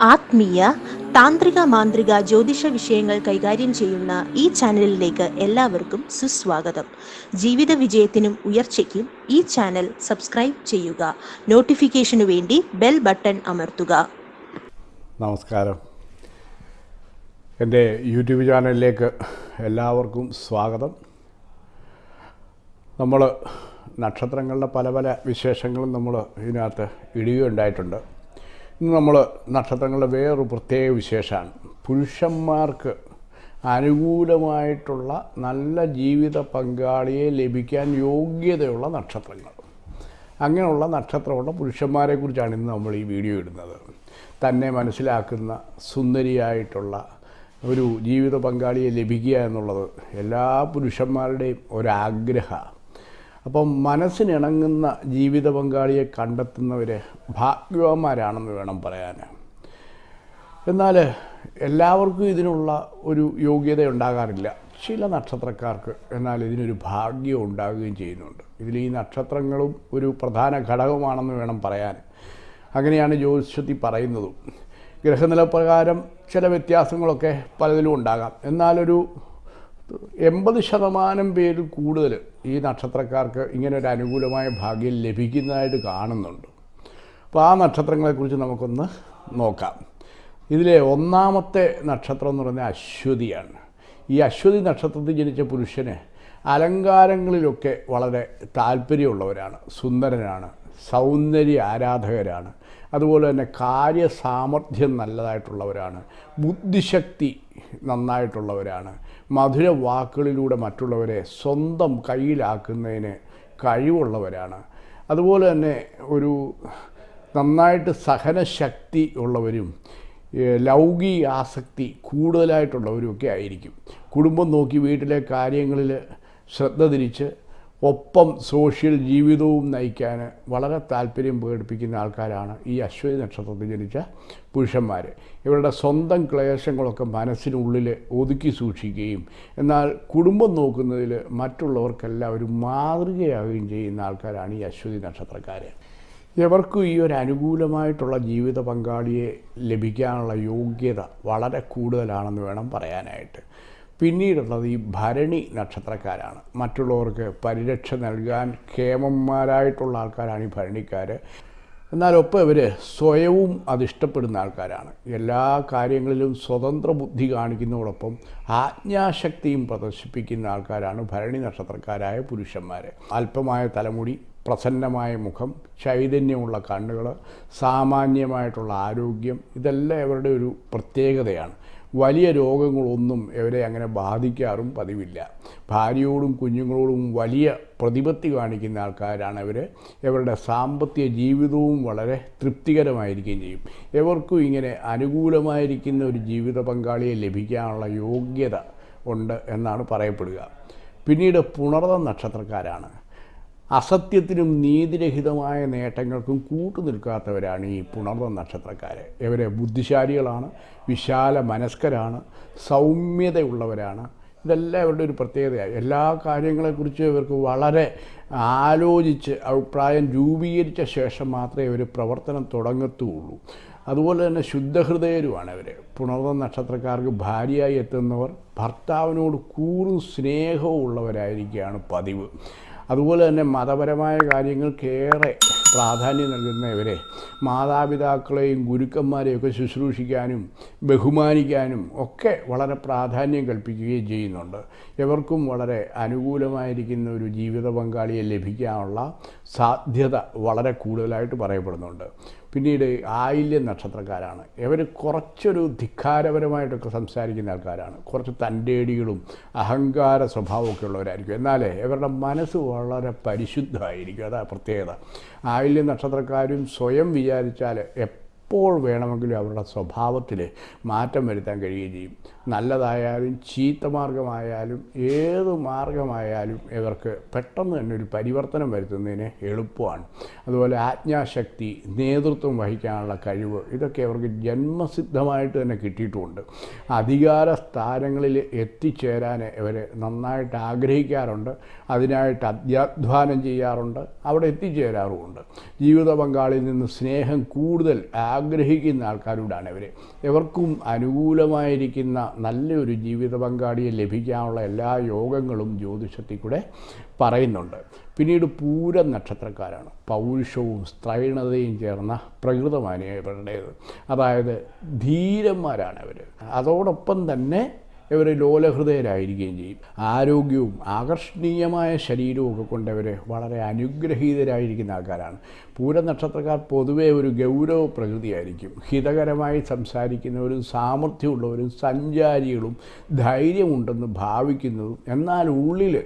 ആത്മീയ താന്ത്രിക മാന്ത്രിക ജ്യോതിഷ വിഷയങ്ങൾ കൈകാര്യം ചെയ്യുന്ന ഈ ചാനലിലേക്ക് എല്ലാവർക്കും സുസ്വാഗതം. ജീവിത വിജയത്തിനും ഉയർച്ചയ്ക്കും ഈ ചാനൽ സബ്സ്ക്രൈബ് ചെയ്യുക. നോട്ടിഫിക്കേഷനു വേണ്ടി ബെൽ ബട്ടൺ അമർത്തുക. നമസ്കാരം. എന്റെ യൂട്യൂബ് ചാനലിലേക്ക് എല്ലാവർക്കും സ്വാഗതം. നമ്മൾ നക്ഷത്രങ്ങളുടെ പല പല വിശേഷങ്ങളും നമ്മൾ ഇതിനകത്ത് ഇടുകയുണ്ടായിട്ടുണ്ട്. നമ്മൾ നക്ഷത്രങ്ങളുടെ വേറൊരു പ്രത്യേക വിശേഷമാണ്. പുരുഷന്മാർക്ക് അനുകൂലമായിട്ടുള്ള നല്ല ജീവിത പങ്കാളിയെ ലഭിക്കാൻ യോഗ്യതയുള്ള നക്ഷത്രങ്ങൾ. അങ്ങനെയുള്ള നക്ഷത്രമുള്ള പുരുഷന്മാരെക്കുറിച്ചാണ് ഇന്ന് നമ്മൾ ഈ വീഡിയോ ഇടുന്നത്. തന്നെ മനസ്സിലാക്കുന്ന സുന്ദരിയായിട്ടുള്ള ഒരു ജീവിത പങ്കാളിയെ ലഭിക്കുക എന്നുള്ളത് എല്ലാ പുരുഷന്മാരുടെയും ഒരാഗ്രഹമാണ്. അപ്പം മനസ്സിനിണങ്ങുന്ന ജീവിത പങ്കാളിയെ കണ്ടെത്തുന്നവർ ഭാഗ്യവാന്മാരാണെന്ന് വേണം പറയാൻ എന്നാൽ എല്ലാവർക്കും ഇതിനുള്ള ഒരു യോഗ്യത ഉണ്ടാകാറില്ല. ചില നക്ഷത്രക്കാർക്ക് എന്നാൽ ഇതിനൊരു ഭാഗ്യം ഉണ്ടാകുകയും ചെയ്യുന്നുണ്ട്. ഇതിൽ ഈ നക്ഷത്രങ്ങളും ഒരു പ്രധാന ഘടകമാണെന്ന് വേണം പറയാൻ അങ്ങനെയാണ് ജ്യോതിഷത്തിൽ പറയുന്നതും. ഗ്രഹനിലപ്രകാരം ചില വ്യത്യാസങ്ങളൊക്കെ പലതിലും ഉണ്ടാകാം. എന്നാലൊരു എൺപത് ശതമാനം പേരിൽ കൂടുതൽ ഈ നക്ഷത്രക്കാർക്ക് ഇങ്ങനെ ഒരു അനുകൂലമായ ഭാഗ്യം ലഭിക്കുന്നതായിട്ട് കാണുന്നുണ്ട്. അപ്പോൾ ആ നക്ഷത്രങ്ങളെക്കുറിച്ച് നമുക്കൊന്ന് നോക്കാം. ഇതിലെ ഒന്നാമത്തെ നക്ഷത്രം എന്ന് പറഞ്ഞാൽ അശ്വതിയാണ്. ഈ അശ്വതി നക്ഷത്രത്തിൽ ജനിച്ച പുരുഷന് അലങ്കാരങ്ങളിലൊക്കെ വളരെ താല്പര്യമുള്ളവരാണ് സുന്ദരനാണ്. സൗന്ദര്യ ആരാധകരാണ്. അതുപോലെ തന്നെ കാര്യസാമർഥ്യം നല്ലതായിട്ടുള്ളവരാണ്. ബുദ്ധിശക്തി നന്നായിട്ടുള്ളവരാണ്. മധുര വാക്കുകളിലൂടെ മറ്റുള്ളവരെ സ്വന്തം കയ്യിലാക്കുന്നതിന് കഴിവുള്ളവരാണ്. അതുപോലെ തന്നെ ഒരു നന്നായിട്ട് സഹനശക്തി ഉള്ളവരും ലൗകിക ആസക്തി കൂടുതലായിട്ടുള്ളവരുമൊക്കെ ആയിരിക്കും. കുടുംബം നോക്കി വീട്ടിലെ കാര്യങ്ങളിൽ ശ്രദ്ധ തിരിച്ച് ഒപ്പം സോഷ്യൽ ജീവിതവും നയിക്കാൻ വളരെ താല്പര്യം പ്രകടിപ്പിക്കുന്ന ആൾക്കാരാണ് ഈ അശ്വതി നക്ഷത്രത്തിൽ ജനിച്ച പുരുഷന്മാർ ഇവരുടെ സ്വന്തം ക്ലേശങ്ങളൊക്കെ മനസ്സിനുള്ളിൽ ഒതുക്കി സൂക്ഷിക്കുകയും എന്നാൽ കുടുംബം നോക്കുന്നതിൽ മറ്റുള്ളവർക്കെല്ലാം ഒരു മാതൃകയാവുകയും ചെയ്യുന്ന ആൾക്കാരാണ് ഈ അശ്വതി നക്ഷത്രക്കാർ ഇവർക്കും ഈ ഒരു അനുകൂലമായിട്ടുള്ള ജീവിത പങ്കാളിയെ ലഭിക്കാനുള്ള യോഗ്യത വളരെ കൂടുതലാണെന്ന് വേണം പറയാനായിട്ട്. പിന്നീടുള്ളത് ഈ ഭരണി നക്ഷത്രക്കാരാണ്. മറ്റുള്ളവർക്ക് പരിരക്ഷ നൽകാൻ ക്ഷേമന്മാരായിട്ടുള്ള ആൾക്കാരാണ് ഈ ഭരണിക്കാർ എന്നാലൊപ്പം ഇവർ സ്വയവും അതിഷ്ടപ്പെടുന്ന ആൾക്കാരാണ്. എല്ലാ കാര്യങ്ങളിലും സ്വതന്ത്ര ബുദ്ധി കാണിക്കുന്നതോടൊപ്പം ആജ്ഞാശക്തിയും പ്രദർശിപ്പിക്കുന്ന ആൾക്കാരാണ് ഭരണി നക്ഷത്രക്കാരായ പുരുഷന്മാർ അല്പമായ തലമുടി പ്രസന്നമായ മുഖം ചൈതന്യമുള്ള കണ്ണുകൾ സാമാന്യമായിട്ടുള്ള ആരോഗ്യം ഇതെല്ലാം ഇവരുടെ ഒരു പ്രത്യേകതയാണ്. വലിയ രോഗങ്ങളൊന്നും ഇവരെ അങ്ങനെ ബാധിക്കാറും പതിവില്ല. ഭാര്യയോടും കുഞ്ഞുങ്ങളോടും വലിയ പ്രതിപത്തി കാണിക്കുന്ന ആൾക്കാരാണ് ഇവർ ഇവരുടെ സാമ്പത്തിക ജീവിതവും വളരെ തൃപ്തികരമായിരിക്കുകയും ചെയ്യും. ഇവർക്കും ഇങ്ങനെ അനുകൂലമായിരിക്കുന്ന ഒരു ജീവിത പങ്കാളിയെ ലഭിക്കാനുള്ള യോഗ്യത ഉണ്ട് എന്നാണ് പറയപ്പെടുക. പിന്നീട് പുണർന്ന നക്ഷത്രക്കാരാണ്. അസത്യത്തിനും നീതിരഹിതമായ നേട്ടങ്ങൾക്കും കൂട്ടുനിൽക്കാത്തവരാണ് ഈ പുണർന്ന നക്ഷത്രക്കാർ ഇവരെ ബുദ്ധിശാലികളാണ് വിശാല മനസ്കരാണ് സൗമ്യതയുള്ളവരാണ്. ഇതെല്ലാം ഇവരുടെ ഒരു പ്രത്യേകതയാണ്. എല്ലാ കാര്യങ്ങളെക്കുറിച്ചും ഇവർക്ക് വളരെ ആലോചിച്ച് അഭിപ്രായം രൂപീകരിച്ച ശേഷം മാത്രമേ ഇവർ പ്രവർത്തനം തുടങ്ങത്തുള്ളൂ. അതുപോലെ തന്നെ ശുദ്ധഹൃദയരുമാണ് ഇവർ പുണർന്ന നക്ഷത്രക്കാർക്ക് ഭാര്യയായി എത്തുന്നവർ ഭർത്താവിനോട് കൂറും സ്നേഹവും ഉള്ളവരായിരിക്കുകയാണ് പതിവ്. അതുപോലെ തന്നെ മതപരമായ കാര്യങ്ങൾക്കേറെ പ്രാധാന്യം നൽകുന്നവരെ മാതാപിതാക്കളെയും ഗുരുക്കന്മാരെയും ഒക്കെ ശുശ്രൂഷിക്കാനും ബഹുമാനിക്കാനും ഒക്കെ വളരെ പ്രാധാന്യം കൽപ്പിക്കുകയും ചെയ്യുന്നുണ്ട്. ഇവർക്കും വളരെ അനുകൂലമായിരിക്കുന്ന ഒരു ജീവിത പങ്കാളിയെ ലഭിക്കാനുള്ള സാധ്യത വളരെ കൂടുതലായിട്ട് പറയപ്പെടുന്നുണ്ട്. പിന്നീട് ആയില്യ നക്ഷത്രക്കാരാണ്. ഇവർ കുറച്ചൊരു ധിക്കാരപരമായിട്ടൊക്കെ സംസാരിക്കുന്ന ആൾക്കാരാണ്. കുറച്ച് തന്റേടികളും അഹങ്കാര സ്വഭാവമൊക്കെ ഉള്ളവരായിരിക്കും എന്നാൽ ഇവരുടെ മനസ്സ് വളരെ പരിശുദ്ധമായിരിക്കും. അതാ പ്രത്യേകത. ആയില്യ നക്ഷത്രക്കാരും സ്വയം വിചാരിച്ചാൽ എപ്പോൾ വേണമെങ്കിലും അവരുടെ സ്വഭാവത്തിൽ മാറ്റം വരുത്താൻ കഴിയുകയും ചെയ്യും. നല്ലതായാലും ചീത്ത മാർഗമായാലും ഏത് മാർഗമായാലും ഇവർക്ക് പെട്ടെന്ന് തന്നെ ഒരു പരിവർത്തനം വരുത്തുന്നതിന് എളുപ്പമാണ്. അതുപോലെ ആജ്ഞാശക്തി നേതൃത്വം വഹിക്കാനുള്ള കഴിവ് ഇതൊക്കെ അവർക്ക് ജന്മസിദ്ധമായിട്ട് തന്നെ കിട്ടിയിട്ടുമുണ്ട് അധികാര സ്ഥാനങ്ങളിൽ എത്തിച്ചേരാൻ ഇവർ നന്നായിട്ട് ആഗ്രഹിക്കാറുണ്ട്. അതിനായിട്ട് അധ്യാധ്വാനം ചെയ്യാറുണ്ട്. അവിടെ എത്തിച്ചേരാറുമുണ്ട്. ജീവിത പങ്കാളിയിൽ നിന്ന് സ്നേഹം കൂടുതൽ ആഗ്രഹിക്കുന്ന ആൾക്കാരോടാണ് ഇവർ. ഇവർക്കും അനുകൂലമായിരിക്കുന്ന നല്ലൊരു ജീവിത പങ്കാളിയെ ലഭിക്കാനുള്ള എല്ലാ യോഗങ്ങളും ജ്യോതിഷത്തിൽ കൂടെ പറയുന്നുണ്ട്. പിന്നീട് പൂര നക്ഷത്രക്കാരാണ്. പൗരുഷവും സ്ത്രൈണതയും ചേർന്ന പ്രകൃതമാണ് ഇവരുടേത്. അതായത് ധീരന്മാരാണ് അവർ അതോടൊപ്പം തന്നെ ഇവർ ലോലഹൃദയരായിരിക്കുകയും ചെയ്യും. ആരോഗ്യവും ആകർഷണീയമായ ശരീരവും ഒക്കെ കൊണ്ടവർ വളരെ അനുഗ്രഹീതരായിരിക്കുന്ന ആൾക്കാരാണ്. പൂര നക്ഷത്രക്കാർ പൊതുവേ ഒരു ഗൗരവ പ്രകൃതിയായിരിക്കും. ഹിതകരമായി സംസാരിക്കുന്നവരും സാമർഥ്യമുള്ളവരും സഞ്ചാരികളും ധൈര്യമുണ്ടെന്ന് ഭാവിക്കുന്നതും എന്നാൽ ഉള്ളിൽ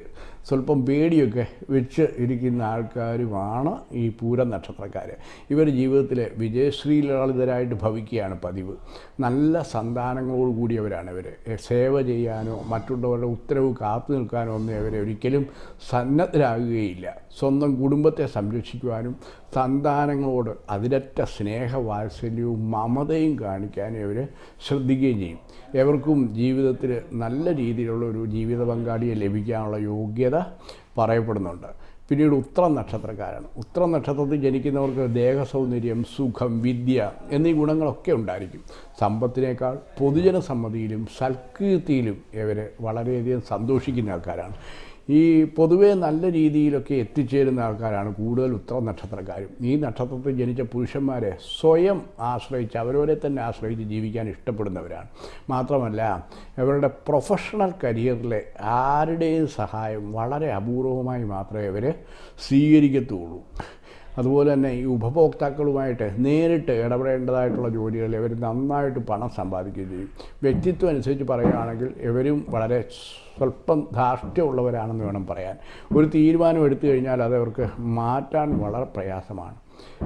സ്വല്പം പേടിയൊക്കെ വെച്ച് ഇരിക്കുന്ന ആൾക്കാരുമാണ് ഈ പൂര നക്ഷത്രക്കാർ ഇവർ ജീവിതത്തിൽ വിജയശ്രീലാളിതരായിട്ട് ഭവിക്കുകയാണ് പതിവ്. നല്ല സന്താനങ്ങളോട് കൂടിയവരാണ് ഇവർ സേവ ചെയ്യാനോ മറ്റുള്ളവരുടെ ഉത്തരവ് കാത്തു നിൽക്കാനോ ഒന്നും ഇവരെ ഒരിക്കലും സന്നദ്ധരാകുകയില്ല. സ്വന്തം കുടുംബത്തെ സംരക്ഷിക്കുവാനും സന്താനങ്ങളോട് അതിരറ്റ സ്നേഹവാത്സല്യവും മമതയും കാണിക്കാൻ ഇവർ ശ്രദ്ധിക്കുകയും ചെയ്യും. എവർക്കും ജീവിതത്തിൽ നല്ല രീതിയിലുള്ള ഒരു ജീവിത പങ്കാളിയെ ലഭിക്കാനുള്ള യോഗ്യത പറയപ്പെടുന്നുണ്ട്. പിന്നീട് ഉത്ര നക്ഷത്രക്കാരാണ് ഉത്ര നക്ഷത്രത്തിൽ ജനിക്കുന്നവർക്ക് ദേഹസൗന്ദര്യം സുഖം വിദ്യ എന്നീ ഗുണങ്ങളൊക്കെ ഉണ്ടായിരിക്കും. സമ്പത്തിനേക്കാൾ പൊതുജന സമ്മതിയിലും സൽകീർത്തിയിലും ഇവർ വളരെയധികം സന്തോഷിക്കുന്ന ആൾക്കാരാണ്. ഈ പൊതുവേ നല്ല രീതിയിലൊക്കെ എത്തിച്ചേരുന്ന ആൾക്കാരാണ് കൂടുതൽ ഉത്തര നക്ഷത്രക്കാരും. ഈ നക്ഷത്രത്തിൽ ജനിച്ച പുരുഷന്മാരെ സ്വയം ആശ്രയിച്ച് അവരവരെ തന്നെ ആശ്രയിച്ച് ജീവിക്കാൻ ഇഷ്ടപ്പെടുന്നവരാണ്. മാത്രമല്ല അവരുടെ പ്രൊഫഷണൽ കരിയറിലെ ആരുടെയും സഹായം വളരെ അപൂർവമായി മാത്രമേ അവർ സ്വീകരിക്കത്തുള്ളൂ. അതുപോലെ തന്നെ ഈ ഉപഭോക്താക്കളുമായിട്ട് നേരിട്ട് ഇടപെടേണ്ടതായിട്ടുള്ള ജോലികൾ ഇവർ നന്നായിട്ട് പണം സമ്പാദിക്കുകയും ചെയ്യും. വ്യക്തിത്വം അനുസരിച്ച് പറയുകയാണെങ്കിൽ ഇവരും വളരെ സ്വല്പം ധാർഷ്ട്യമുള്ളവരാണെന്ന് വേണം പറയാൻ. ഒരു തീരുമാനം എടുത്തു കഴിഞ്ഞാൽ അത് അവർക്ക് മാറ്റാൻ വളരെ പ്രയാസമാണ്.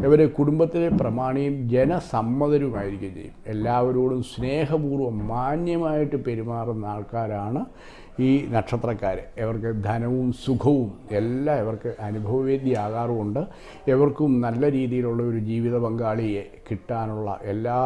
ഇവർ കുടുംബത്തിലെ പ്രമാണിയും ജനസമ്മതരുമായിരിക്കുകയും ചെയ്യും. എല്ലാവരോടും സ്നേഹപൂർവം മാന്യമായിട്ട് പെരുമാറുന്ന ആൾക്കാരാണ് ഈ നക്ഷത്രക്കാർ ഇവർക്ക് ധനവും സുഖവും എല്ലാം ഇവർക്ക് അനുഭവവേദ്യമാകാറുമുണ്ട് ഇവർക്കും നല്ല രീതിയിലുള്ള ഒരു ജീവിത പങ്കാളിയെ കിട്ടാനുള്ള എല്ലാ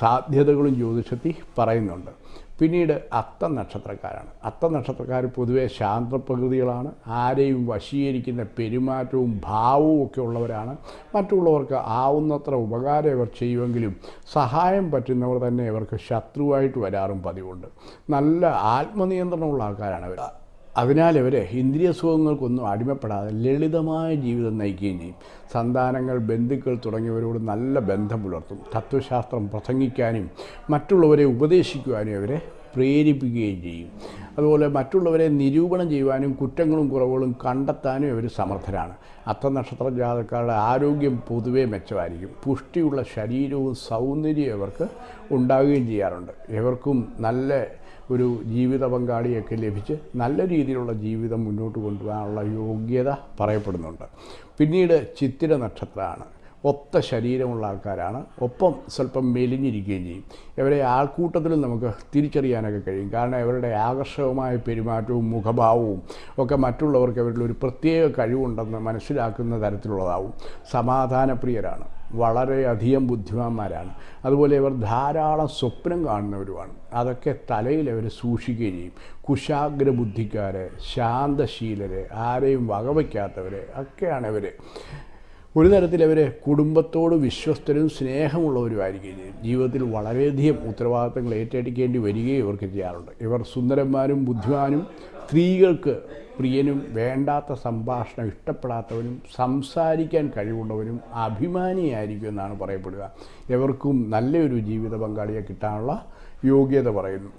സാധ്യതകളും ജ്യോതിഷത്തിൽ പറയുന്നുണ്ട്. പിന്നീട് അത്ത നക്ഷത്രക്കാരാണ് അത്ത നക്ഷത്രക്കാർ പൊതുവെ ശാന്തപ്രകൃതികളാണ്. ആരെയും വശീകരിക്കുന്ന പെരുമാറ്റവും ഭാവവും ഒക്കെ ഉള്ളവരാണ്. മറ്റുള്ളവർക്ക് ആവുന്നത്ര ഉപകാരം ഇവർ ചെയ്യുമെങ്കിലും സഹായം പറ്റുന്നവർ തന്നെ ഇവർക്ക് ശത്രുവായിട്ട് വരാറും പതിവുണ്ട്. നല്ല ആത്മനിയന്ത്രണമുള്ള ആൾക്കാരാണ് ഇവർ. അതിനാൽ ഇവർ ഇന്ദ്രിയ സുഖങ്ങൾക്കൊന്നും അടിമപ്പെടാതെ ലളിതമായ ജീവിതം നയിക്കുകയും ചെയ്യും. സന്താനങ്ങൾ ബന്ധുക്കൾ തുടങ്ങിയവരോട് നല്ല ബന്ധം പുലർത്തും. തത്വശാസ്ത്രം പ്രസംഗിക്കാനും മറ്റുള്ളവരെ ഉപദേശിക്കുവാനും അവരെ പ്രേരിപ്പിക്കുകയും ചെയ്യും. അതുപോലെ മറ്റുള്ളവരെ നിരൂപണം ചെയ്യുവാനും കുറ്റങ്ങളും കുറവുകളും കണ്ടെത്താനും ഇവർ സമർത്ഥരാണ്. അത്ര നക്ഷത്ര ജാതക്കാരുടെ ആരോഗ്യം പൊതുവേ മെച്ചമായിരിക്കും. പുഷ്ടിയുള്ള ശരീരവും സൗന്ദര്യവും ഇവർക്ക് ഉണ്ടാവുകയും ചെയ്യാറുണ്ട്. ഇവർക്കും നല്ല ഒരു ജീവിത പങ്കാളിയൊക്കെ ലഭിച്ച് നല്ല രീതിയിലുള്ള ജീവിതം മുന്നോട്ട് കൊണ്ടുപോകാനുള്ള യോഗ്യത പറയപ്പെടുന്നുണ്ട്. പിന്നീട് ചിത്തിര നക്ഷത്രമാണ്. ഒത്ത ശരീരമുള്ള ആൾക്കാരാണ്. ഒപ്പം സ്വല്പം മെലിഞ്ഞിരിക്കുകയും ചെയ്യും. ഇവരെ ആൾക്കൂട്ടത്തിലും നമുക്ക് തിരിച്ചറിയാനൊക്കെ കഴിയും. കാരണം ഇവരുടെ ആകർഷകമായ പെരുമാറ്റവും മുഖഭാവവും ഒക്കെ മറ്റുള്ളവർക്ക് അവരിൽ ഒരു പ്രത്യേക കഴിവുണ്ടെന്ന് മനസ്സിലാക്കുന്ന തരത്തിലുള്ളതാവും. സമാധാനപ്രിയരാണ്. വളരെയധികം ബുദ്ധിമാന്മാരാണ്. അതുപോലെ ഇവർ ധാരാളം സ്വപ്നം കാണുന്നവരുമാണ്. അതൊക്കെ തലയിൽ അവർ സൂക്ഷിക്കുകയും ചെയ്യും. കുശാഗ്ര ബുദ്ധിക്കാർ ശാന്തശീലരെ ആരെയും വകവയ്ക്കാത്തവർ ഒക്കെയാണ് ഇവർ ഒരു തരത്തിൽ അവർ കുടുംബത്തോട് വിശ്വസ്തരും സ്നേഹമുള്ളവരുമായിരിക്കുകയും ചെയ്യും. ജീവിതത്തിൽ വളരെയധികം ഉത്തരവാദിത്തങ്ങൾ ഏറ്റെടുക്കേണ്ടി വരികയും ഇവർക്ക് ചെയ്യാറുണ്ട്. ഇവർ സുന്ദരന്മാരും ബുദ്ധിമാനും സ്ത്രീകൾക്ക് പ്രിയനും വേണ്ടാത്ത സംഭാഷണം ഇഷ്ടപ്പെടാത്തവനും സംസാരിക്കാൻ കഴിവുള്ളവനും അഭിമാനിയായിരിക്കും എന്നാണ് പറയപ്പെടുക. എവർക്കും നല്ലൊരു ജീവിത പങ്കാളിയെ കിട്ടാനുള്ള യോഗ്യത പറയുന്നു.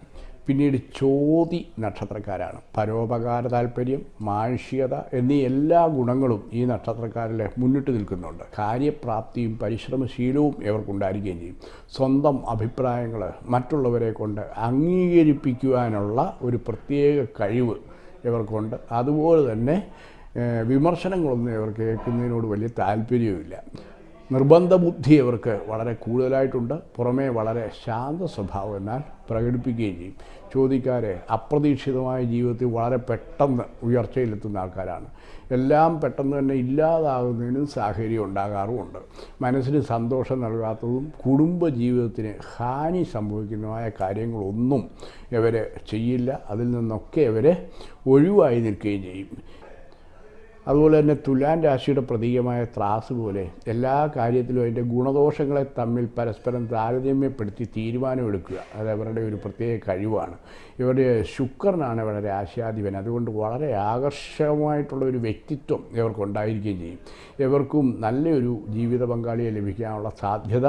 പിന്നീട് ചോതി നക്ഷത്രക്കാരാണ്. പരോപകാര താല്പര്യം മാനുഷികത എന്നീ എല്ലാ ഗുണങ്ങളും ഈ നക്ഷത്രക്കാരിൽ മുന്നിട്ട് നിൽക്കുന്നുണ്ട്. കാര്യപ്രാപ്തിയും പരിശ്രമശീലവും ഇവർക്കുണ്ടായിരിക്കുകയും ചെയ്യും. സ്വന്തം അഭിപ്രായങ്ങൾ മറ്റുള്ളവരെ കൊണ്ട് അംഗീകരിപ്പിക്കുവാനുള്ള ഒരു പ്രത്യേക കഴിവ് ഇവർക്കുണ്ട്. അതുപോലെ തന്നെ വിമർശനങ്ങളൊന്നും ഇവർ കേൾക്കുന്നതിനോട് വലിയ താല്പര്യവുമില്ല. നിർബന്ധ ബുദ്ധി ഇവർക്ക് വളരെ കൂടുതലായിട്ടുണ്ട്. പുറമേ വളരെ ശാന്ത സ്വഭാവം എന്നാൽ പ്രകടിപ്പിക്കുകയും ചെയ്യും. ചോദിക്കാരെ അപ്രതീക്ഷിതമായ ജീവിതത്തിൽ വളരെ പെട്ടെന്ന് ഉയർച്ചയിലെത്തുന്ന ആൾക്കാരാണ്. എല്ലാം പെട്ടെന്ന് തന്നെ ഇല്ലാതാകുന്നതിനും സാഹചര്യം ഉണ്ടാകാറുമുണ്ട്. മനസ്സിന് സന്തോഷം നൽകാത്തതും കുടുംബ ജീവിതത്തിന് ഹാനി സംഭവിക്കുന്നതുമായ കാര്യങ്ങളൊന്നും ഇവർ ചെയ്യില്ല. അതിൽ നിന്നൊക്കെ ഇവർ ഒഴിവായി നിൽക്കുകയും ചെയ്യും. അതുപോലെ തന്നെ തുലാൻ രാശിയുടെ പ്രതീകമായ ത്രാസ് പോലെ എല്ലാ കാര്യത്തിലും അതിന്റെ ഗുണദോഷങ്ങളെ തമ്മിൽ പരസ്പരം താരതമ്യപ്പെടുത്തി തീരുമാനമെടുക്കുക. അത് അവരുടെ ഒരു പ്രത്യേക കഴിവാണ്. ഇവരുടെ ശുക്രനാണ് ഇവരുടെ രാശിയാധിപൻ. അതുകൊണ്ട് വളരെ ആകർഷകമായിട്ടുള്ള ഒരു വ്യക്തിത്വം ഇവർക്കുണ്ടായിരിക്കുകയും ചെയ്യും. ഇവർക്കും നല്ലൊരു ജീവിത പങ്കാളിയെ ലഭിക്കാനുള്ള സാധ്യത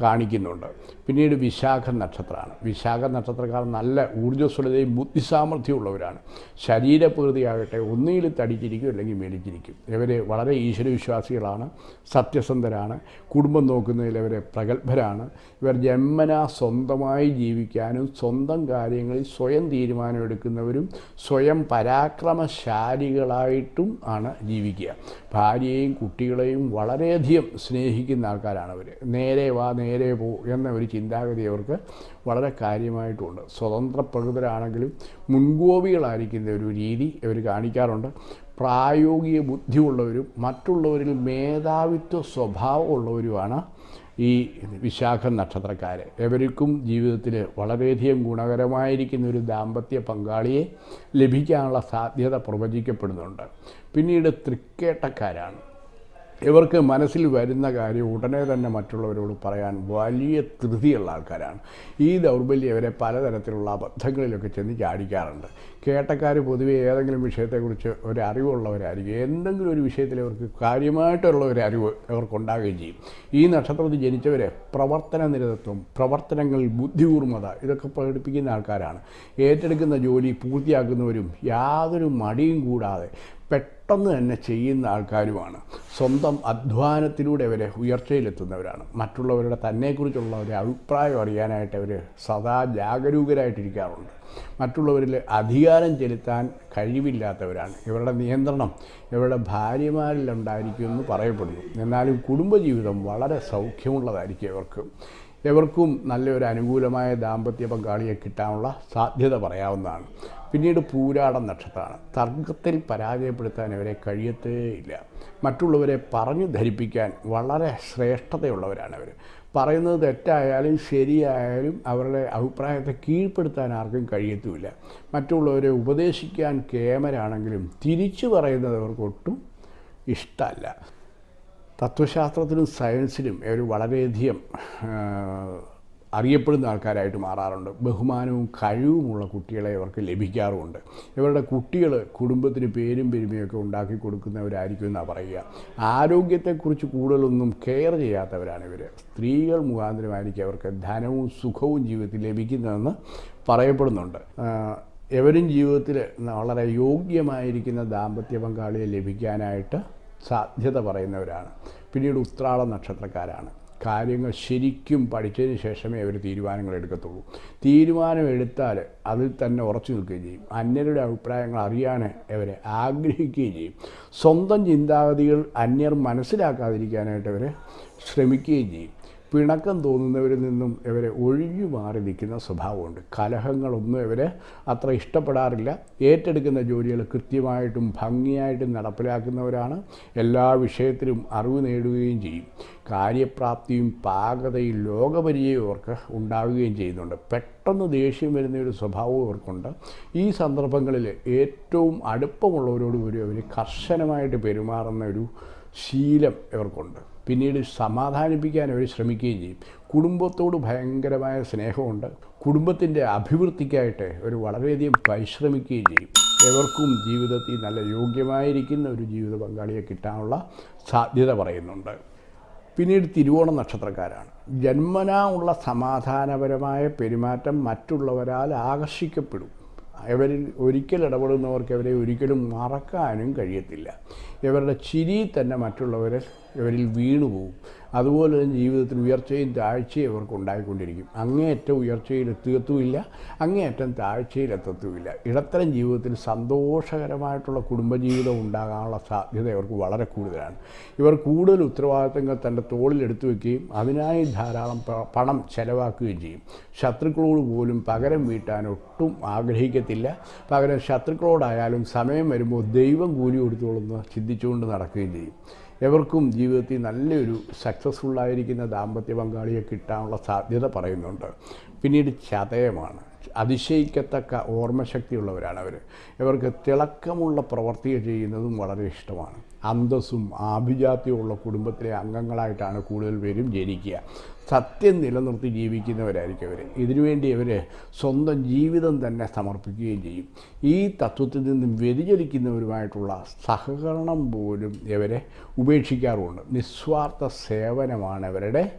കാണിക്കുന്നുണ്ട്. പിന്നീട് വിശാഖ നക്ഷത്രമാണ്. വിശാഖ നക്ഷത്രക്കാർ നല്ല ഊർജസ്വലതയും ബുദ്ധിസാമർഥ്യമുള്ളവരാണ്. ശരീരപ്രകൃതിയാകട്ടെ ഒന്നുകിൽ തടിച്ചിരിക്കും അല്ലെങ്കിൽ മേടിച്ചിരിക്കും ഇവർ വളരെ ഈശ്വരവിശ്വാസികളാണ് സത്യസന്ധരാണ് കുടുംബം നോക്കുന്നതിൽ ഇവർ പ്രഗത്ഭരാണ്. ഇവർ ജന്മന സ്വന്തമായി ജീവിക്കാനും സ്വന്തം കാര്യങ്ങളിൽ സ്വയം തീരുമാനമെടുക്കുന്നവരും സ്വയം പരാക്രമശാലികളായിട്ടും ആണ് ജീവിക്കുക. ഭാര്യയെയും കുട്ടികളെയും വളരെയധികം സ്നേഹിക്കുന്ന ആൾക്കാരാണ് അവർ നേരെ വാ നേരെ പോ എന്ന ഒരു ചിന്താഗതി അവർക്ക് വളരെ കാര്യമായിട്ടുണ്ട്. സ്വതന്ത്ര പ്രകൃതരാണെങ്കിലും മുൻകോപികളായിരിക്കുന്ന ഒരു രീതി ഇവർ കാണിക്കാറുണ്ട്. പ്രായോഗിക ബുദ്ധിയുള്ളവരും മറ്റുള്ളവരിൽ മേധാവിത്വ സ്വഭാവമുള്ളവരുമാണ് ഈ വിശാഖ നക്ഷത്രക്കാർ എവർക്കും ജീവിതത്തിൽ വളരെയധികം ഗുണകരമായിരിക്കുന്ന ഒരു ദാമ്പത്യ പങ്കാളിയെ ലഭിക്കാനുള്ള സാധ്യത പ്രവചിക്കപ്പെടുന്നുണ്ട്. പിന്നീട് തൃക്കേട്ടക്കാരാണ്. ഇവർക്ക് മനസ്സിൽ വരുന്ന കാര്യം ഉടനെ തന്നെ മറ്റുള്ളവരോട് പറയാൻ വലിയ ധൃതിയുള്ള ആൾക്കാരാണ്. ഈ ദൗർബല്യം ഇവരെ പലതരത്തിലുള്ള അബദ്ധങ്ങളിലൊക്കെ ചെന്ന് ചാടിക്കാറുണ്ട്. കേട്ടക്കാർ പൊതുവെ ഏതെങ്കിലും വിഷയത്തെക്കുറിച്ച് ഒരു അറിവുള്ളവരായിരിക്കും. എന്തെങ്കിലും ഒരു വിഷയത്തിൽ അവർക്ക് കാര്യമായിട്ടുള്ള ഒരു അറിവ് അവർക്കുണ്ടാകുകയും ചെയ്യും. ഈ നക്ഷത്രത്തിൽ ജനിച്ചവരെ പ്രവർത്തന നിരതത്വം പ്രവർത്തനങ്ങളിൽ ബുദ്ധികൂർമ്മത ഇതൊക്കെ പ്രകടിപ്പിക്കുന്ന ആൾക്കാരാണ്. ഏറ്റെടുക്കുന്ന ജോലി പൂർത്തിയാക്കുന്നവരും യാതൊരു മടിയും കൂടാതെ പെട്ടെന്ന് തന്നെ ചെയ്യുന്ന ആൾക്കാരുമാണ്. സ്വന്തം അധ്വാനത്തിലൂടെ അവരെ ഉയർച്ചയിലെത്തുന്നവരാണ്. മറ്റുള്ളവരുടെ തന്നെക്കുറിച്ചുള്ള ഒരു അഭിപ്രായം അറിയാനായിട്ട് അവർ സദാ ജാഗരൂകരായിട്ടിരിക്കാറുണ്ട്. മറ്റുള്ളവരിൽ അധികാരം ചെലുത്താൻ കഴിവില്ലാത്തവരാണ്. ഇവരുടെ നിയന്ത്രണം ഇവരുടെ ഭാര്യമാരിലുണ്ടായിരിക്കുമെന്ന് പറയപ്പെടുന്നു. എന്നാലും കുടുംബജീവിതം വളരെ സൗഖ്യമുള്ളതായിരിക്കും ഇവർക്ക്. എവർക്കും നല്ലൊരു അനുകൂലമായ ദാമ്പത്യ പങ്കാളിയെ കിട്ടാനുള്ള സാധ്യത പറയാവുന്നതാണ്. പിന്നീട് പൂരാടം നക്ഷത്രമാണ് തർക്കത്തിൽ പരാജയപ്പെടുത്താൻ ഇവരെ കഴിയത്തേയില്ല മറ്റുള്ളവരെ പറഞ്ഞു ധരിപ്പിക്കാൻ വളരെ ശ്രേഷ്ഠതയുള്ളവരാണ് അവർ പറയുന്നത് തെറ്റായാലും ശരിയായാലും അവരുടെ അഭിപ്രായത്തെ കീഴ്പ്പെടുത്താൻ ആർക്കും കഴിയത്തുമില്ല. മറ്റുള്ളവരെ ഉപദേശിക്കാൻ കേമരാണെങ്കിലും തിരിച്ചു പറയുന്നത് അവർക്ക് ഒട്ടും ഇഷ്ടമല്ല. തത്വശാസ്ത്രത്തിലും സയൻസിലും ഇവർ വളരെയധികം അറിയപ്പെടുന്ന ആൾക്കാരായിട്ട് മാറാറുണ്ട്. ബഹുമാനവും കഴിവുമുള്ള കുട്ടികളെ ഇവർക്ക് ലഭിക്കാറുമുണ്ട്. ഇവരുടെ കുട്ടികൾ കുടുംബത്തിന് പേരും പെരുമയൊക്കെ ഉണ്ടാക്കി കൊടുക്കുന്നവരായിരിക്കും എന്നാണ് പറയുക. ആരോഗ്യത്തെക്കുറിച്ച് കൂടുതലൊന്നും കെയർ ചെയ്യാത്തവരാണ് ഇവർ സ്ത്രീകൾ മുഖാന്തരമായിരിക്കും അവർക്ക് ധനവും സുഖവും ജീവിതത്തിൽ ലഭിക്കുന്നതെന്ന് പറയപ്പെടുന്നുണ്ട്. എവരും ജീവിതത്തിൽ വളരെ യോഗ്യമായിരിക്കുന്ന ദാമ്പത്യ പങ്കാളിയെ ലഭിക്കാനായിട്ട് സാധ്യത പറയുന്നവരാണ്. പിന്നീട് ഉത്രാള നക്ഷത്രക്കാരാണ് കാര്യങ്ങൾ ശരിക്കും പഠിച്ചതിന് ശേഷമേ അവർ തീരുമാനങ്ങൾ എടുക്കത്തുള്ളൂ. തീരുമാനം എടുത്താൽ അതിൽ തന്നെ ഉറച്ചു നിൽക്കുകയും ചെയ്യും. അന്യരുടെ അഭിപ്രായങ്ങൾ അറിയാൻ അവരെ ആഗ്രഹിക്കുകയും ചെയ്യും. സ്വന്തം ചിന്താഗതികൾ അന്യർ മനസ്സിലാക്കാതിരിക്കാനായിട്ട് അവർ ശ്രമിക്കുകയും ചെയ്യും. പിണക്കം തോന്നുന്നവരിൽ നിന്നും ഇവരെ ഒഴിഞ്ഞു മാറി നിൽക്കുന്ന സ്വഭാവമുണ്ട്. കലഹങ്ങളൊന്നും ഇവരെ അത്ര ഇഷ്ടപ്പെടാറില്ല. ഏറ്റെടുക്കുന്ന ജോലികൾ കൃത്യമായിട്ടും ഭംഗിയായിട്ടും നടപ്പിലാക്കുന്നവരാണ്. എല്ലാ വിഷയത്തിലും അറിവ് നേടുകയും ചെയ്യും. കാര്യപ്രാപ്തിയും പാകതയും ലോകപരിചയവും ഉണ്ടാവുകയും ചെയ്യുന്നുണ്ട്. പെട്ടെന്ന് ദേഷ്യം വരുന്ന ഒരു സ്വഭാവവും അവർക്കുണ്ട് ഈ സന്ദർഭങ്ങളിൽ ഏറ്റവും അടുപ്പമുള്ളവരോട് കൂടി അവർ കർശനമായിട്ട് പെരുമാറുന്ന ഒരു ശീലം ഇവർക്കുണ്ട്. പിന്നീട് സമാധാനിപ്പിക്കാൻ അവർ ശ്രമിക്കുകയും ചെയ്യും. കുടുംബത്തോട് ഭയങ്കരമായ സ്നേഹമുണ്ട്. കുടുംബത്തിന്റെ അഭിവൃദ്ധിക്കായിട്ട് അവർ വളരെയധികം പരിശ്രമിക്കുകയും ചെയ്യും. എവർക്കും ജീവിതത്തിൽ നല്ല യോഗ്യമായിരിക്കുന്ന ഒരു ജീവിത പങ്കാളിയെ കിട്ടാനുള്ള സാധ്യത പറയുന്നുണ്ട്. പിന്നീട് തിരുവോണം നക്ഷത്രക്കാരാണ്. ജന്മനാ ഉള്ള സമാധാനപരമായ പെരുമാറ്റം മറ്റുള്ളവരാൽ ആകർഷിക്കപ്പെടും. ഇവരിൽ ഒരിക്കൽ ഇടപെടുന്നവർക്ക് അവരെ ഒരിക്കലും മറക്കാനും കഴിയത്തില്ല. ഇവരുടെ ചിരി തന്നെ മറ്റുള്ളവരെ ഇവരിൽ വീണുപോകും. അതുപോലെ തന്നെ ജീവിതത്തിൽ ഉയർച്ചയും താഴ്ചയും അവർക്ക് ഉണ്ടായിക്കൊണ്ടിരിക്കും. അങ്ങേയറ്റം ഉയർച്ചയിൽ എത്തുകത്തുമില്ല അങ്ങേയറ്റം താഴ്ചയിൽ എത്തത്തുമില്ല ഇടത്തരം ജീവിതത്തിൽ സന്തോഷകരമായിട്ടുള്ള കുടുംബജീവിതം ഉണ്ടാകാനുള്ള സാധ്യത ഇവർക്ക് വളരെ കൂടുതലാണ്. ഇവർ കൂടുതൽ ഉത്തരവാദിത്തങ്ങൾ തന്റെ തോളിലെടുത്തു വയ്ക്കുകയും അതിനായി ധാരാളം പണം ചെലവാക്കുകയും ചെയ്യും. ശത്രുക്കളോട് പോലും പകരം വീട്ടാൻ ഒട്ടും ആഗ്രഹിക്കത്തില്ല. പകരം ശത്രുക്കളോടായാലും സമയം വരുമ്പോൾ ദൈവം കൂലി കൊടുത്തോളെന്ന് ചിന്തിച്ചുകൊണ്ട് നടക്കുകയും ചെയ്യും. എവർക്കും ജീവിതത്തിൽ നല്ലൊരു സക്സസ്ഫുള്ളായിരിക്കുന്ന ദാമ്പത്യ പങ്കാളിയെ കിട്ടാനുള്ള സാധ്യത പറയുന്നുണ്ട്. പിന്നീട് ചതയമാണ്. അതിശയിക്കത്തക്ക ഓർമ്മശക്തിയുള്ളവരാണ് അവർ ഇവർക്ക് തിളക്കമുള്ള പ്രവർത്തികൾ ചെയ്യുന്നതും വളരെ ഇഷ്ടമാണ്. അന്തസ്സും ആഭിജാത്യമുള്ള കുടുംബത്തിലെ അംഗങ്ങളായിട്ടാണ് കൂടുതൽ പേരും ജനിക്കുക. സത്യം നിലനിർത്തി ജീവിക്കുന്നവരായിരിക്കും അവർ ഇതിനുവേണ്ടി അവർ സ്വന്തം ജീവിതം തന്നെ സമർപ്പിക്കുകയും ചെയ്യും. ഈ തത്വത്തിൽ നിന്നും വ്യതിചലിക്കുന്നവരുമായിട്ടുള്ള സഹകരണം പോലും ഇവരെ ഉപേക്ഷിക്കാറുമുണ്ട്. നിസ്വാർത്ഥ സേവനമാണ് അവരുടെ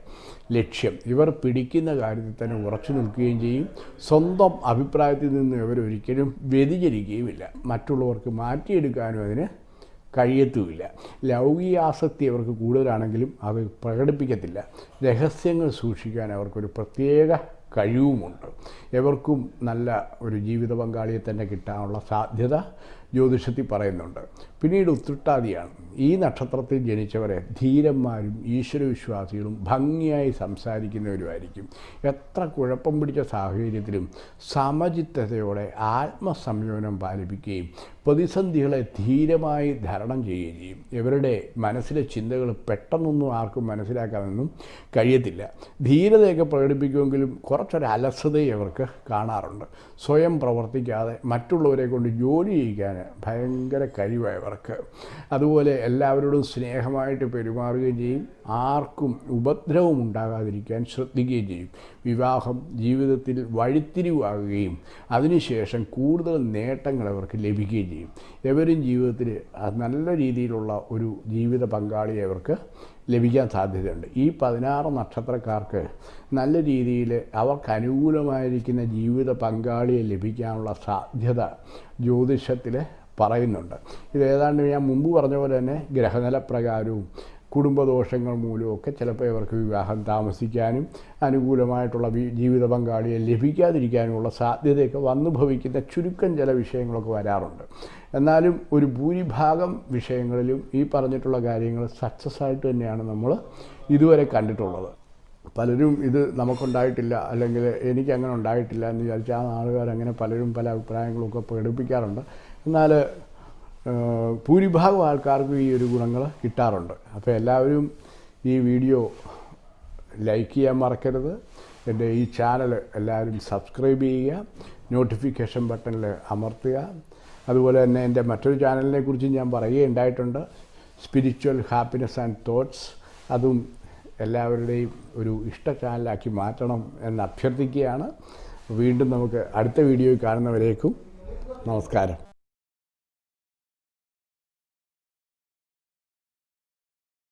ലക്ഷ്യം. ഇവർ പിടിക്കുന്ന കാര്യത്തിൽ തന്നെ ഉറച്ചു നിൽക്കുകയും ചെയ്യും. സ്വന്തം അഭിപ്രായത്തിൽ നിന്ന് ഇവരൊരിക്കലും വ്യതിചലിക്കുകയുമില്ല. മറ്റുള്ളവർക്ക് മാറ്റിയെടുക്കാനും അതിന് കഴിയത്തുമില്ല. ലൗകികാസക്തി അവർക്ക് കൂടുതലാണെങ്കിലും അവർ പ്രകടിപ്പിക്കത്തില്ല. രഹസ്യങ്ങൾ സൂക്ഷിക്കാൻ അവർക്കൊരു പ്രത്യേക കഴിവുമുണ്ട്. എവർക്കും നല്ല ഒരു ജീവിത പങ്കാളിയെ തന്നെ കിട്ടാനുള്ള സാധ്യത ജ്യോതിഷത്തിൽ പറയുന്നുണ്ട്. പിന്നീട് ഉത്രട്ടാതിയാണ് ഈ നക്ഷത്രത്തിൽ ജനിച്ചവരെ ധീരന്മാരും ഈശ്വരവിശ്വാസികളും ഭംഗിയായി സംസാരിക്കുന്നവരുമായിരിക്കും. എത്ര കുഴപ്പം പിടിച്ച സാഹചര്യത്തിലും സമചിത്തതയോടെ ആത്മസംയമനം പാലിപ്പിക്കുകയും പ്രതിസന്ധികളെ ധീരമായി ധരണം ചെയ്യുകയും ചെയ്യും. ഇവരുടെ മനസ്സിലെ ചിന്തകൾ പെട്ടെന്നൊന്നും ആർക്കും മനസ്സിലാക്കാനൊന്നും കഴിയത്തില്ല. ധീരതയൊക്കെ പ്രകടിപ്പിക്കുമെങ്കിലും കുറച്ചൊരു അലസതയും അവർക്ക് കാണാറുണ്ട്. സ്വയം പ്രവർത്തിക്കാതെ മറ്റുള്ളവരെ കൊണ്ട് ജോലി ചെയ്യിക്കാൻ ഭയങ്കര കഴിവായവർക്ക് അതുപോലെ എല്ലാവരോടും സ്നേഹമായിട്ട് പെരുമാറുകയും ചെയ്യും. ആർക്കും ഉപദ്രവം ഉണ്ടാകാതിരിക്കാൻ ശ്രദ്ധിക്കുകയും ചെയ്യും. വിവാഹം ജീവിതത്തിൽ വഴിത്തിരിവാകുകയും അതിനുശേഷം കൂടുതൽ നേട്ടങ്ങൾ അവർക്ക് ലഭിക്കുകയും ചെയ്യും. എവരും ജീവിതത്തിൽ നല്ല രീതിയിലുള്ള ഒരു ജീവിത പങ്കാളിയെ അവർക്ക് ലഭിക്കാൻ സാധ്യതയുണ്ട്. ഈ പതിനാറ് നക്ഷത്രക്കാർക്ക് നല്ല രീതിയിൽ അവർക്ക് അനുകൂലമായിരിക്കുന്ന ജീവിത പങ്കാളിയെ ലഭിക്കാനുള്ള സാധ്യത ജ്യോതിഷത്തിൽ പറയുന്നുണ്ട്. ഇത് ഏതാണ്ട് ഞാൻ മുമ്പ് പറഞ്ഞ പോലെ തന്നെ ഗ്രഹനില പ്രകാരവും കുടുംബദോഷങ്ങൾ മൂലമൊക്കെ ചിലപ്പോൾ ഇവർക്ക് വിവാഹം താമസിക്കാനും അനുകൂലമായിട്ടുള്ള ജീവിത പങ്കാളിയെ ലഭിക്കാതിരിക്കാനുമുള്ള സാധ്യതയൊക്കെ വന്നു ഭവിക്കുന്ന ചുരുക്കം ചില വിഷയങ്ങളൊക്കെ വരാറുണ്ട്. എന്നാലും ഒരു ഭൂരിഭാഗം വിഷയങ്ങളിലും ഈ പറഞ്ഞിട്ടുള്ള കാര്യങ്ങൾ സക്സസ് ആയിട്ട് തന്നെയാണ് നമ്മൾ ഇതുവരെ കണ്ടിട്ടുള്ളത്. പലരും ഇത് നമുക്കുണ്ടായിട്ടില്ല അല്ലെങ്കിൽ എനിക്ക് അങ്ങനെ ഉണ്ടായിട്ടില്ല എന്ന് വിചാരിച്ച ആ ആളുകാരങ്ങനെ പലരും പല അഭിപ്രായങ്ങളൊക്കെ പ്രകടിപ്പിക്കാറുണ്ട്. എന്നാൽ ഭൂരിഭാഗം ആൾക്കാർക്കും ഈ ഒരു ഗുണങ്ങൾ കിട്ടാറുണ്ട്. അപ്പോൾ എല്ലാവരും ഈ വീഡിയോ ലൈക്ക് ചെയ്യാൻ മറക്കരുത്. എന്റെ ഈ ചാനൽ എല്ലാവരും സബ്സ്ക്രൈബ് ചെയ്യുക നോട്ടിഫിക്കേഷൻ ബട്ടണിൽ അമർത്തുക. അതുപോലെ തന്നെ എന്റെ മറ്റൊരു ചാനലിനെ കുറിച്ച് ഞാൻ പറയുകയുണ്ടായിട്ടുണ്ട് സ്പിരിച്വൽ ഹാപ്പിനെസ് ആൻഡ് തോട്ട്സ് അതും എല്ലാവരുടെയും ഒരു ഇഷ്ട ചാനലാക്കി മാറ്റണം എന്ന് അഭ്യർത്ഥിക്കുകയാണ്. വീണ്ടും നമുക്ക് അടുത്ത വീഡിയോയിൽ കാണുന്നവരേക്കും നമസ്കാരം.